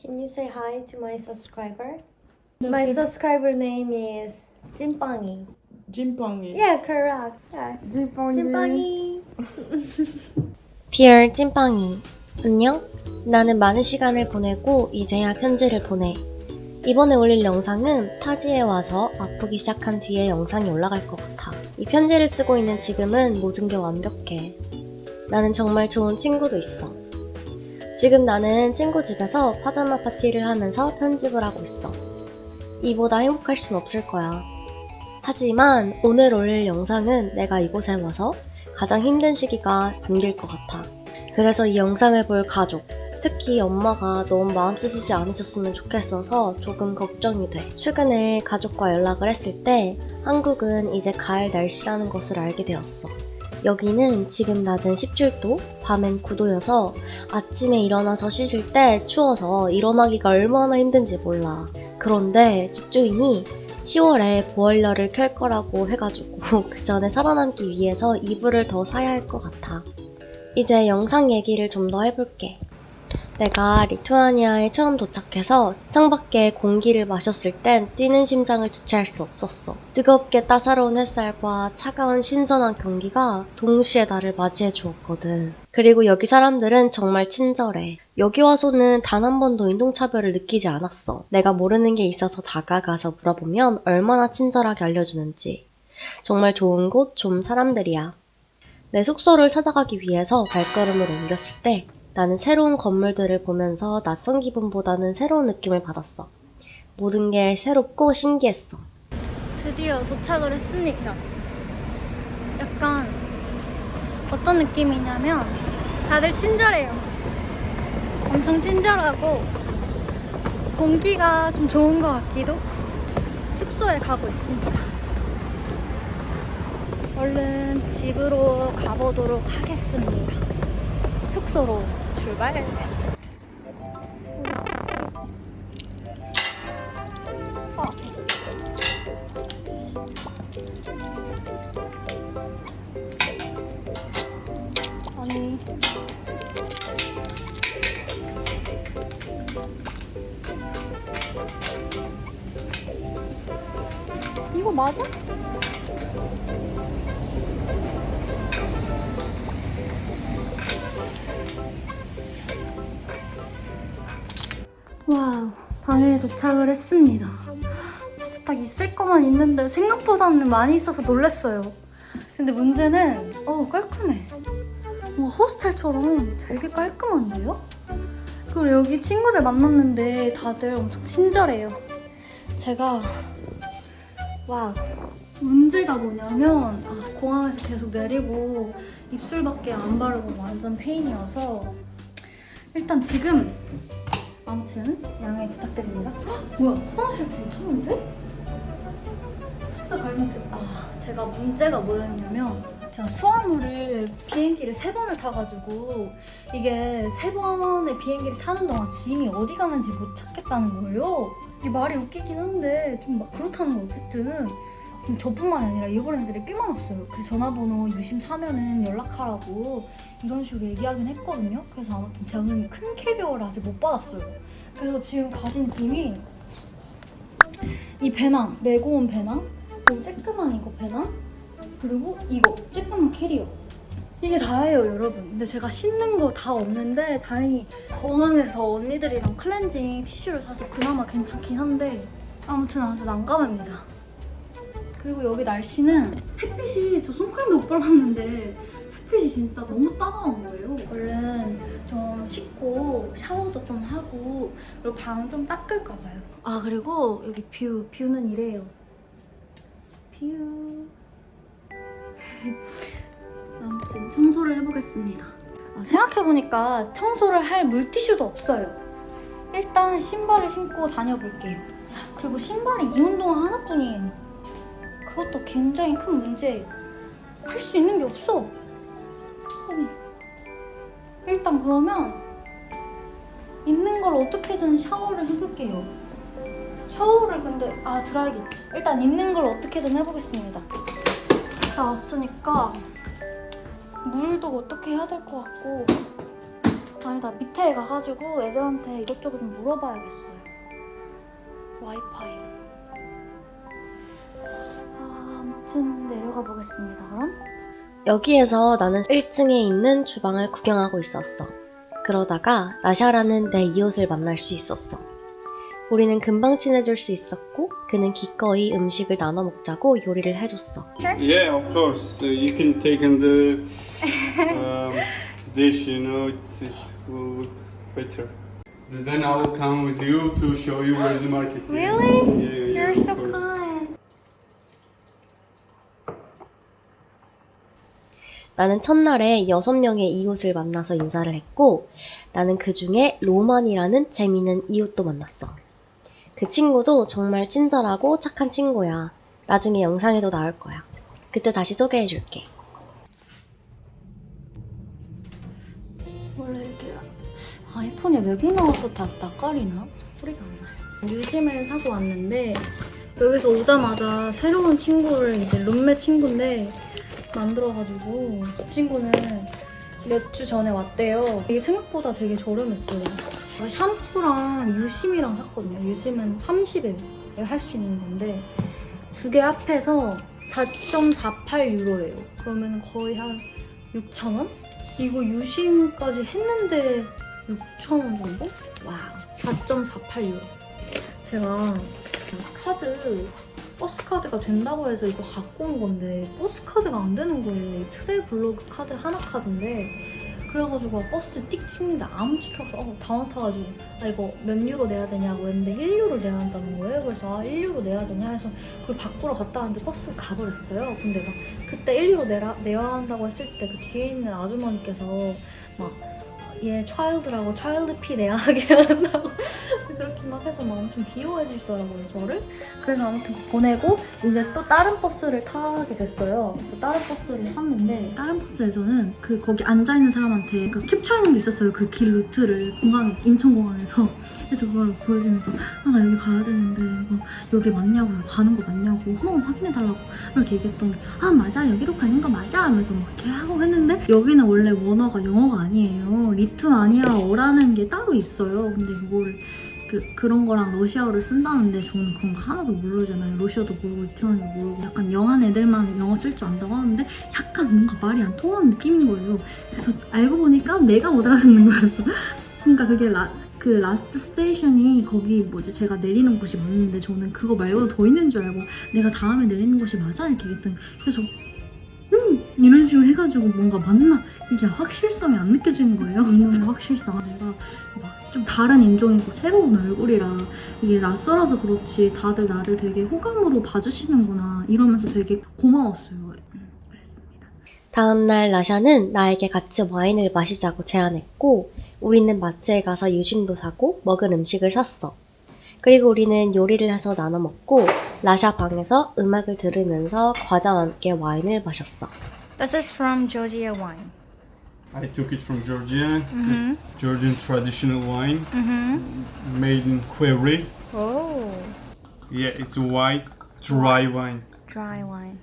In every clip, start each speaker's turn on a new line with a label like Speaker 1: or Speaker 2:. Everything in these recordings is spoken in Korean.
Speaker 1: Can you say hi to my subscriber? My subscriber name is 찐빵이.
Speaker 2: 찐빵이.
Speaker 1: Yeah, correct. Yeah.
Speaker 2: 찐빵이.
Speaker 1: 찐빵이. Dear 찐빵이. 안녕? 나는 많은 시간을 보내고 이제야 편지를 보내. 이번에 올릴 영상은 타지에 와서 아프기 시작한 뒤에 영상이 올라갈 것 같아. 이 편지를 쓰고 있는 지금은 모든 게 완벽해. 나는 정말 좋은 친구도 있어. 지금 나는 친구 집에서 파자마 파티를 하면서 편집을 하고 있어. 이보다 행복할 순 없을 거야. 하지만 오늘 올릴 영상은 내가 이곳에 와서 가장 힘든 시기가 담길 것 같아. 그래서 이 영상을 볼 가족, 특히 엄마가 너무 마음 쓰시지 않으셨으면 좋겠어서 조금 걱정이 돼. 최근에 가족과 연락을 했을 때 한국은 이제 가을 날씨라는 것을 알게 되었어. 여기는 지금 낮은 17도, 밤엔 9도여서 아침에 일어나서 씻을 때 추워서 일어나기가 얼마나 힘든지 몰라. 그런데 집주인이 10월에 보일러를 켤 거라고 해가지고 그 전에 살아남기 위해서 이불을 더 사야 할 것 같아. 이제 영상 얘기를 좀 더 해볼게. 내가 리투아니아에 처음 도착해서 창밖에 공기를 마셨을 땐 뛰는 심장을 주체할 수 없었어. 뜨겁게 따사로운 햇살과 차가운 신선한 경기가 동시에 나를 맞이해 주었거든. 그리고 여기 사람들은 정말 친절해. 여기 와서는 단 한 번도 인종차별을 느끼지 않았어. 내가 모르는 게 있어서 다가가서 물어보면 얼마나 친절하게 알려주는지. 정말 좋은 곳, 좋은 사람들이야. 내 숙소를 찾아가기 위해서 발걸음을 옮겼을 때 나는 새로운 건물들을 보면서 낯선 기분보다는 새로운 느낌을 받았어. 모든 게 새롭고 신기했어.
Speaker 3: 드디어 도착을 했습니다. 약간 어떤 느낌이냐면 다들 친절해요. 엄청 친절하고 공기가 좀 좋은 것 같기도 숙소에 가고 있습니다. 얼른 집으로 가보도록 하겠습니다. 숙소로 출발. 어. 도착을 했습니다 진짜 딱 있을 것만 있는데 생각보다는 많이 있어서 놀랐어요 근데 문제는 어 깔끔해 뭐 호스텔처럼 되게 깔끔한데요? 그리고 여기 친구들 만났는데 다들 엄청 친절해요. 제가 와 문제가 뭐냐면 아, 공항에서 계속 내리고 입술밖에 안 바르고 완전 페인이어서 일단 지금 아무튼 양해 부탁드립니다. 헉, 뭐야 화장실 괜찮은데? 코스 갈면 아 제가 문제가 뭐였냐면 제가 수화물을 비행기를 세 번을 타가지고 이게 세 번의 비행기를 타는 동안 짐이 어디 가는지 못 찾겠다는 거예요. 이게 말이 웃기긴 한데 좀 막 그렇다는 거 어쨌든 저뿐만 아니라 잃어버린 애들이 꽤 많았어요. 그 전화번호 유심차면은 연락하라고 이런 식으로 얘기하긴 했거든요. 그래서 아무튼 저는 큰 캐리어를 아직 못 받았어요. 그래서 지금 가진 짐이 이 배낭, 메고 온 배낭, 그리고 쬐끄만 이거 배낭, 그리고 이거 쬐끄만 캐리어 이게 다예요 여러분 근데 제가 씻는 거 다 없는데 다행히 공항에서 언니들이랑 클렌징 티슈를 사서 그나마 괜찮긴 한데 아무튼 아주 난감합니다 그리고 여기 날씨는 햇빛이 저 선크림도 못 발랐는데 햇빛이 진짜 너무 따가운 거예요 얼른 좀 씻고 샤워도 좀 하고 그리고 방 좀 닦을까 봐요 아 그리고 여기 view view는 이래요 view 아무튼 청소를 해보겠습니다. 아, 생각해보니까 청소를 할 물티슈도 없어요. 일단 신발을 신고 다녀볼게요. 그리고 신발이 이 운동화 하나뿐이에요. 그것도 굉장히 큰 문제예요. 할 수 있는 게 없어. 아니, 일단 그러면 있는 걸 어떻게든 샤워를 해볼게요. 샤워를 근데 아 드라이겠지. 일단 있는 걸 어떻게든 해보겠습니다. 나왔으니까 물도 어떻게 해야 될 것 같고 아니 아니다 밑에 가가지고 애들한테 이것저것 좀 물어봐야겠어요. 와이파이. 아, 아무튼 내려가 보겠습니다. 그럼.
Speaker 1: 여기에서 나는 1층에 있는 주방을 구경하고 있었어. 그러다가 나샤라는 내 이웃을 만날 수 있었어. 우리는 금방 친해질 수 있었고 그는 기꺼이 음식을 나눠 먹자고 요리를 해줬어.
Speaker 2: Yeah, of course. Uh, you can take in the um, dish, you know, it's, it will look better. Then I will come with you to show you where the market is.
Speaker 3: Really?
Speaker 2: Yeah, yeah,
Speaker 3: You're so kind.
Speaker 1: 나는 첫날에 6명의 이웃을 만나서 인사를 했고 나는 그 중에 로만이라는 재미있는 이웃도 만났어. 그 친구도 정말 친절하고 착한 친구야. 나중에 영상에도 나올 거야. 그때 다시 소개해줄게.
Speaker 3: 원래 이렇게 아이폰이 외국 나와서 다 낯가리나? 소리가 안 나요. 유심을 사고 왔는데 여기서 오자마자 새로운 친구를 이제 룸메 친구인데 만들어가지고 그 친구는 몇 주 전에 왔대요. 이게 생각보다 되게 저렴했어요. 샴푸랑 유심이랑 샀거든요. 유심은 30일 할 수 있는 건데 두 개 합해서 4.48 유로예요. 그러면 거의 한 6,000원? 이거 유심까지 했는데 6,000원 정도? wow. 4.48 유로. 제가 카드, 버스 카드가 된다고 해서 이거 갖고 온 건데 버스 카드가 안 되는 거예요. 이 트래블로그 카드 하나 카드인데 그래가지고 버스 띡 찍는데 안 찍혀서 어, 당황 타가지고 아 이거 몇 유로 내야 되냐고 했는데 1유로 내야 한다는 거예요. 그래서 아 1유로 내야 되냐 해서 그걸 바꾸러 갔다 왔는데 버스가 가버렸어요. 근데 막 그때 1유로 내라, 내야 한다고 했을 때 그 뒤에 있는 아주머니께서 막 얘 child라고 child fee 내야 하게 한다고 그렇게 막 해서 막 엄청 비호해 주시더라고요 저를. 그래서 아무튼 보내고 이제 또 다른 버스를 타게 됐어요. 그래서 다른 버스를 탔는데 다른 버스에서는 그 거기 앉아있는 사람한테 그 캡처해놓은 게 있었어요 그 길 루트를. 공항 인천공항에서. 그래서 그걸 보여주면서 아 나 여기 가야 되는데 이거 여기 맞냐고 가는 거 맞냐고 한 번만 확인해달라고 이렇게 얘기했더니 아 맞아. 여기로 가는 거 맞아. 하면서 막 이렇게 하고 했는데 여기는 원래 원어가 영어가 아니에요 리투아니아어라는 게 따로 있어요. 근데 이거를 그, 그런 거랑 러시아어를 쓴다는데 저는 그런 거 하나도 모르잖아요. 러시아도 모르고 리투아니아 모르고 약간 영한 애들만 영어 쓸 줄 안다고 하는데 약간 뭔가 말이 안 통하는 느낌인 거예요. 그래서 알고 보니까 내가 못 알아듣는 거였어. 그러니까 그게 라, 그 last station이 거기 뭐지? 제가 내리는 곳이 맞는데 저는 그거 말고도 더 있는 줄 알고 내가 다음에 내리는 곳이 맞아? 이렇게 얘기했더니 계속 음 이런 식으로 해가지고 뭔가 맞나? 이게 확실성이 안 느껴지는 거예요. 이놈의 확실성. 내가 막 좀 다른 인종이고 새로운 얼굴이라 이게 낯설어서 그렇지 다들 나를 되게 호감으로 봐주시는구나 이러면서 되게 고마웠어요. 음, 그랬습니다.
Speaker 1: 다음날 라샤는 나에게 같이 와인을 마시자고 제안했고 우리는 마트에 가서 유심도 사고 먹을 음식을 샀어. 그리고 우리는 요리를 해서 나눠 먹고 라샤 방에서 음악을 들으면서 과자와 함께 와인을 마셨어.
Speaker 3: This is from Georgia wine
Speaker 2: I took it from Georgia. It's
Speaker 3: Mhm.
Speaker 2: a Georgian traditional wine
Speaker 3: Mm-hmm.
Speaker 2: made in Quevri.
Speaker 3: Oh,
Speaker 2: Yeah, it's a white, dry wine.
Speaker 3: dry wine.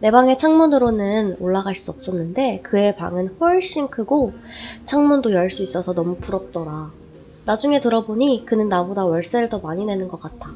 Speaker 1: 내 방의 창문으로는 올라갈 수 없었는데 그의 방은 훨씬 크고 창문도 열 수 있어서 너무 부럽더라. 나중에 들어보니 그는 나보다 월세를 더 많이 내는 것 같아.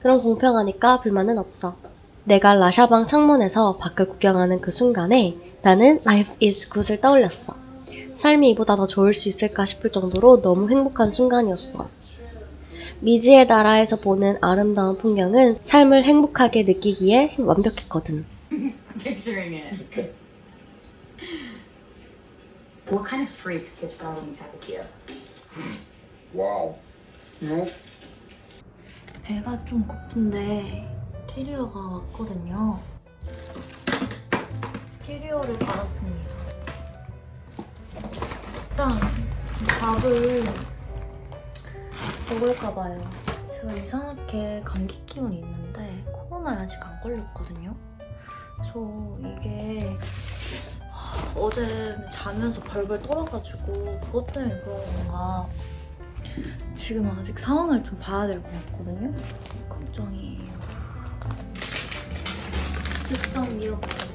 Speaker 1: 그럼 공평하니까 불만은 없어. 내가 라샤방 창문에서 밖을 구경하는 그 순간에 나는 Life is Good을 떠올렸어. 삶이 이보다 더 좋을 수 있을까 싶을 정도로 너무 행복한 순간이었어. 미지의 나라에서 보는 아름다운 풍경은 삶을 행복하게 느끼기에 완벽했거든.
Speaker 4: picturing it. What kind of freaks keep starting to tap
Speaker 5: Wow. No.
Speaker 3: 배가 좀 고픈데 캐리어가 왔거든요. 캐리어를 받았습니다. 일단 밥을 먹을까 봐요. 제가 이상하게 감기 기운이 있는데 코로나에 아직 안 걸렸거든요. 그래서 이게 하, 어제 자면서 벌벌 떨어가지고 그것 때문에 그런 건가 지금 아직 상황을 좀 봐야 될 것 같거든요. 걱정이에요. 즉석 미역국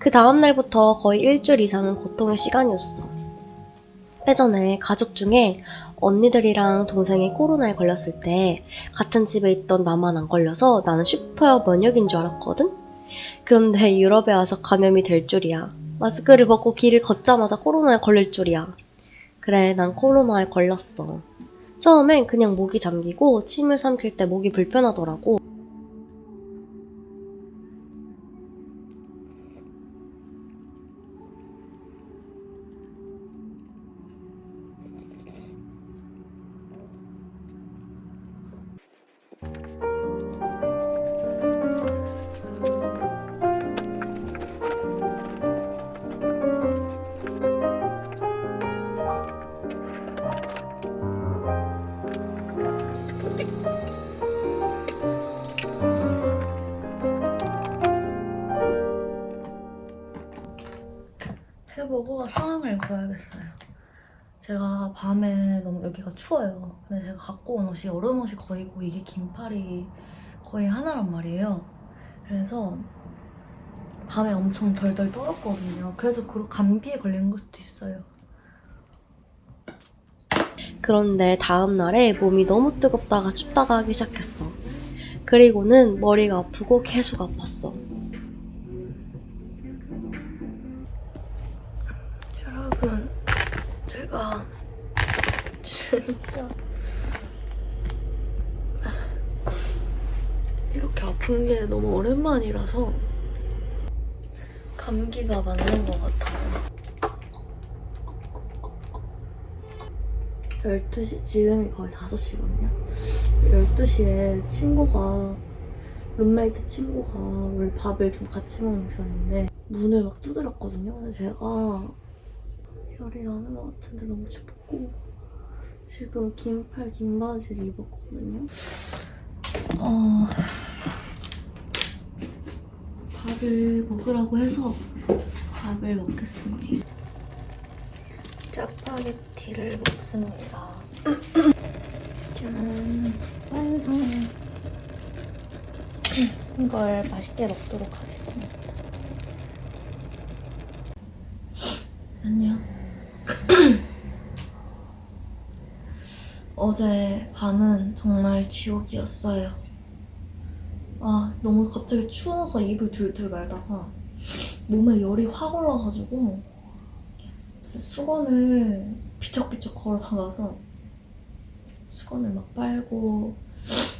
Speaker 1: 그 다음날부터 거의 일주일 이상은 고통의 시간이었어. 예전에 가족 중에 언니들이랑 동생이 코로나에 걸렸을 때 같은 집에 있던 나만 안 걸려서 나는 슈퍼 면역인 줄 알았거든? 그런데 유럽에 와서 감염이 될 줄이야. 마스크를 벗고 길을 걷자마자 코로나에 걸릴 줄이야. 그래, 난 코로나에 걸렸어. 처음엔 그냥 목이 잠기고 침을 삼킬 때 목이 불편하더라고.
Speaker 6: 밤에 너무 여기가 추워요. 근데 제가 갖고 온 옷이 여름 옷이 거의고 이게 긴팔이 거의 하나란 말이에요. 그래서 밤에 엄청 덜덜 떨었거든요. 그래서 그 감기에 걸리는 걸 수도 있어요.
Speaker 1: 그런데 다음날에 몸이 너무 뜨겁다가 춥다가 하기 시작했어. 그리고는 머리가 아프고 계속 아팠어.
Speaker 6: 진짜 이렇게 아픈 게 너무 오랜만이라서 감기가 맞는 것 같아요. 12시, 지금이 거의 5시거든요. 12시에 친구가, 룸메이트 친구가 원래 밥을 좀 같이 먹는 편인데 문을 막 두드렸거든요. 근데 제가 열이 나는 것 같은데 너무 춥고 지금 긴팔 긴 바지를 입었거든요. 어... 밥을 먹으라고 해서 밥을 먹겠습니다. 짜파게티를 먹습니다. 짠, 완성. 이걸 맛있게 먹도록 하겠습니다. 안녕. 어제 밤은 정말 지옥이었어요. 아, 너무 갑자기 추워서 입을 둘둘 말다가 몸에 열이 확 올라가지고 수건을 비쩍비쩍 걸어가서 수건을 막 빨고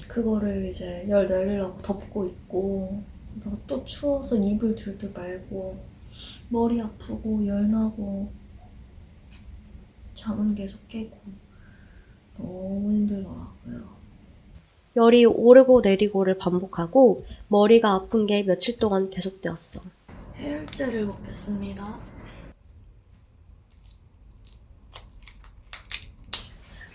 Speaker 6: 그거를 이제 열 내리려고 덮고 있고 또 추워서 입을 둘둘 말고 머리 아프고 열 나고 잠은 계속 깨고 너무 힘들더라고요.
Speaker 1: 열이 오르고 내리고를 반복하고 머리가 아픈 게 며칠 동안 계속되었어.
Speaker 6: 해열제를 먹겠습니다.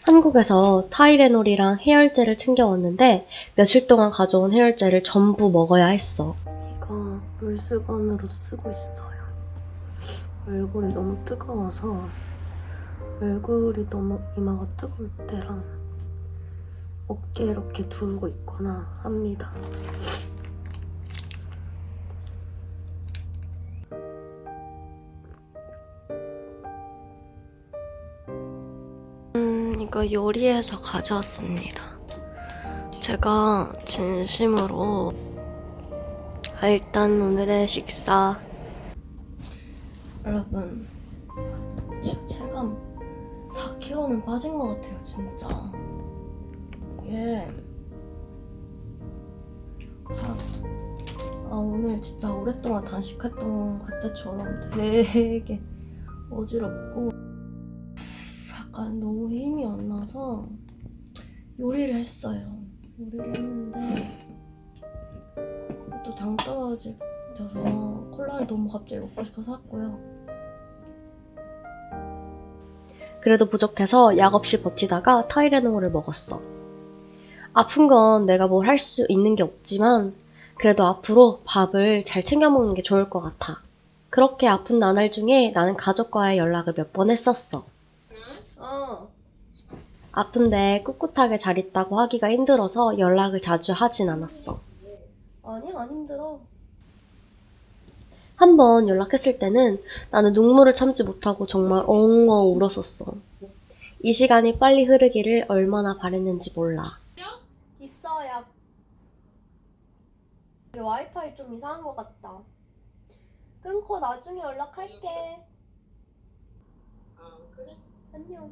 Speaker 1: 한국에서 타이레놀이랑 해열제를 챙겨왔는데 며칠 동안 가져온 해열제를 전부 먹어야 했어.
Speaker 6: 이거 물수건으로 쓰고 있어요. 얼굴이 너무 뜨거워서 얼굴이 너무 이마가 뜨거울 때랑 어깨 이렇게 두르고 있거나 합니다. 음, 이거 요리해서 가져왔습니다. 제가 진심으로 아, 일단 오늘의 식사 여러분 체감 4kg는 빠진 것 같아요 진짜 이게 아, 아 오늘 진짜 오랫동안 단식했던 그때처럼 되게 어지럽고 약간 너무 힘이 안 나서 요리를 했어요 요리를 했는데 또 당 떨어져서 콜라를 너무 갑자기 먹고 싶어서 샀고요.
Speaker 1: 그래도 부족해서 약 없이 버티다가 타이레놀을 먹었어. 아픈 건 내가 뭘 할 수 있는 게 없지만 그래도 앞으로 밥을 잘 챙겨 먹는 게 좋을 것 같아. 그렇게 아픈 나날 중에 나는 가족과의 연락을 몇 번 했었어.
Speaker 6: 어.
Speaker 1: 아픈데 꿋꿋하게 잘 있다고 하기가 힘들어서 연락을 자주 하진 않았어.
Speaker 6: 아니 안 힘들어.
Speaker 1: 한 번 연락했을 때는 나는 눈물을 참지 못하고 정말 엉엉 울었었어. 이 시간이 빨리 흐르기를 얼마나 바랬는지 몰라.
Speaker 6: 있어요. 와이파이 좀 이상한 것 같다. 끊고 나중에 연락할게. 안녕.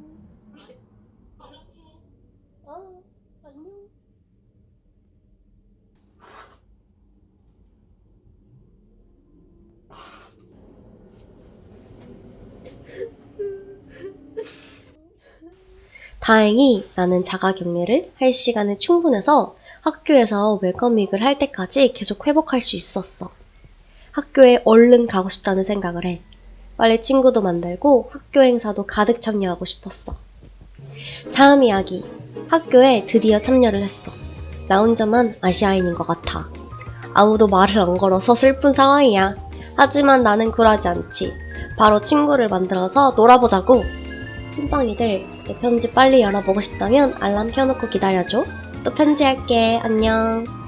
Speaker 6: 어, 안녕.
Speaker 1: 다행히 나는 자가 격리를 할 시간이 충분해서 학교에서 웰컴윙을 할 때까지 계속 회복할 수 있었어. 학교에 얼른 가고 싶다는 생각을 해. 빨리 친구도 만들고 학교 행사도 가득 참여하고 싶었어. 다음 이야기. 학교에 드디어 참여를 했어. 나 혼자만 아시아인인 것 같아. 아무도 말을 안 걸어서 슬픈 상황이야. 하지만 나는 굴하지 않지. 바로 친구를 만들어서 놀아보자고. 찐빵이들, 내 편지 빨리 열어보고 싶다면 알람 켜놓고 기다려줘. 또 편지할게. 안녕.